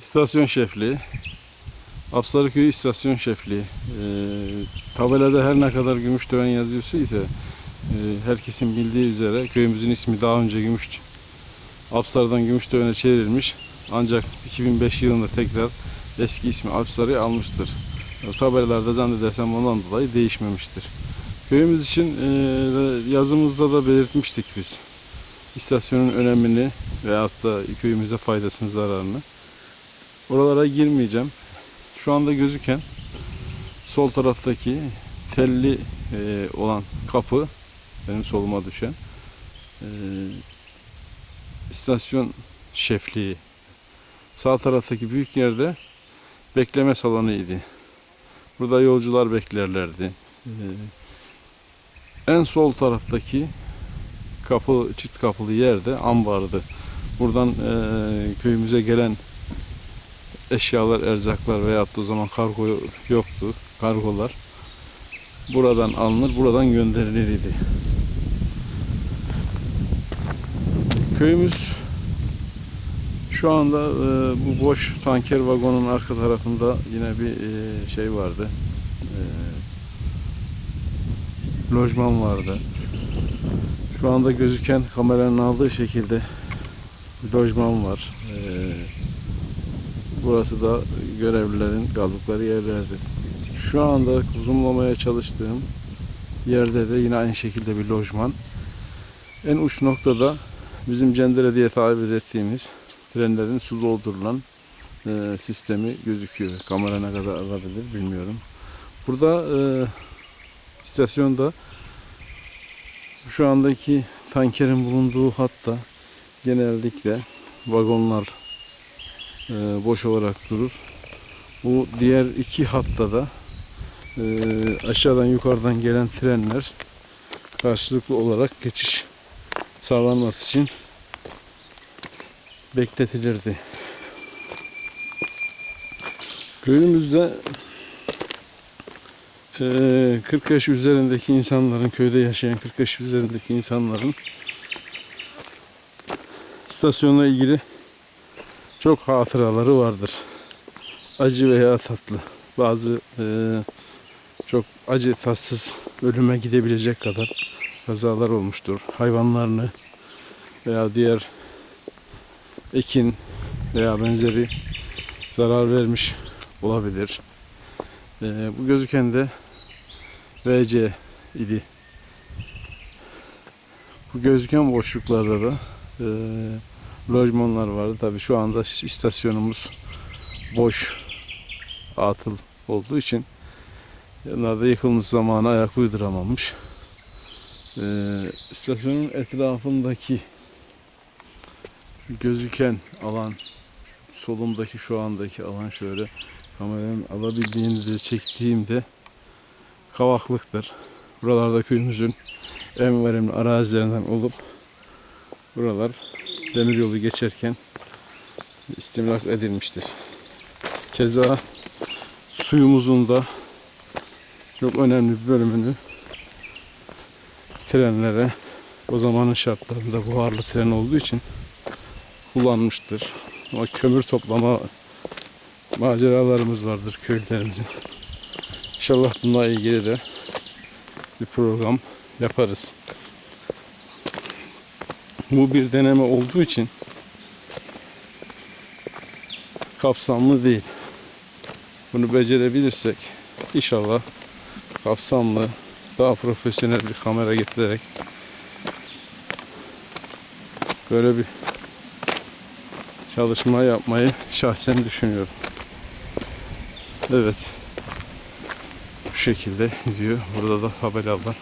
İstasyon şefliği. Apsarıköy İstasyon Şefliği. Ee, tabelada her ne kadar Gümüştören yazıyorsa ise e, herkesin bildiği üzere köyümüzün ismi daha önce Gümüş Apsar'dan Gümüştören'e çevrilmiş. Ancak 2005 yılında tekrar eski ismi Apsar'ı almıştır. E, Tabelalarda zannedersem ondan dolayı değişmemiştir. Köyümüz için e, yazımızda da belirtmiştik biz. İstasyonun önemini veyahut da köyümüze faydasını, zararını. Oralara girmeyeceğim. Şu anda gözüken sol taraftaki telli e, olan kapı benim soluma düşen e, istasyon şefliği. Sağ taraftaki büyük yerde bekleme salonuydu. Burada yolcular beklerlerdi. E, en sol taraftaki kapı çift kapılı yerde ambardı. Buradan e, köyümüze gelen eşyalar, erzaklar veyahut da o zaman kargo yoktu. Kargolar buradan alınır, buradan gönderilirdi. Köyümüz şu anda e, bu boş tanker vagonun arka tarafında yine bir e, şey vardı. E, lojman vardı. Şu anda gözüken kameranın aldığı şekilde lojman var. E, Burası da görevlilerin kaldıkları yerlerdi. Şu anda zoomlamaya çalıştığım yerde de yine aynı şekilde bir lojman. En uç noktada bizim Cendere diye tabir ettiğimiz trenlerin su doldurulan e, sistemi gözüküyor. Kamera ne kadar alabilir bilmiyorum. Burada e, istasyonda şu andaki tankerin bulunduğu hatta genellikle vagonlar boş olarak durur. Bu diğer iki hatta da e, aşağıdan yukarıdan gelen trenler karşılıklı olarak geçiş sağlanması için bekletilirdi. Köyümüzde e, 40 yaş üzerindeki insanların, köyde yaşayan 40 yaş üzerindeki insanların istasyonla ilgili çok hatıraları vardır. Acı veya tatlı. Bazı e, çok acı tatsız ölüme gidebilecek kadar kazalar olmuştur. Hayvanlarını veya diğer ekin veya benzeri zarar vermiş olabilir. E, bu gözüken de VC idi. Bu gözüken boşluklarda da e, lojmanlar vardı. Tabii şu anda istasyonumuz boş atıl olduğu için onlar yıkılmış zamanı ayak uyduramamış. Ee, istasyonun etrafındaki gözüken alan solumdaki şu andaki alan şöyle kameranın alabildiğini de çektiğimde kavaklıktır. Buralarda köyümüzün en verimli arazilerinden olup buralar demiryolu geçerken istimlak edilmiştir. Keza suyumuzun da çok önemli bir bölümünü trenlere o zamanın şartlarında buharlı tren olduğu için kullanmıştır. Ama kömür toplama maceralarımız vardır köylerimizin. İnşallah bununla ilgili de bir program yaparız. Bu bir deneme olduğu için kapsamlı değil. Bunu becerebilirsek inşallah kapsamlı daha profesyonel bir kamera getirerek böyle bir çalışma yapmayı şahsen düşünüyorum. Evet. Bu şekilde gidiyor. Burada da tabelalar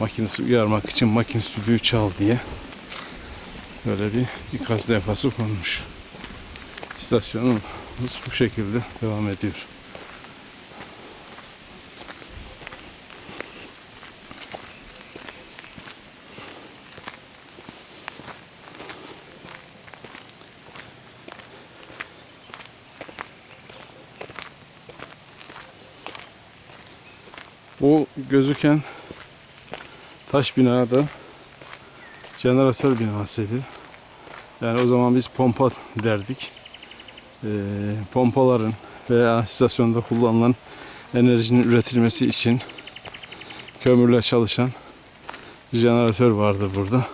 makinesi uyarmak için makinesi düdüğü çal diye böyle bir ikaz levhası konmuş. İstasyonumuz bu şekilde devam ediyor. Bu gözüken taş binada jeneratör binasıydı. Yani o zaman biz pompa derdik. e, pompaların veya istasyonda kullanılan enerjinin üretilmesi için kömürle çalışan bir jeneratör vardı burada.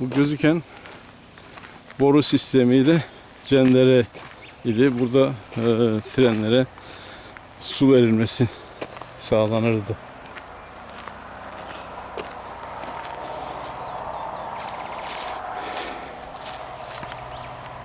Bu gözüken boru sistemiyle cendere idi. Burada e, trenlere su verilmesi sağlanırdı.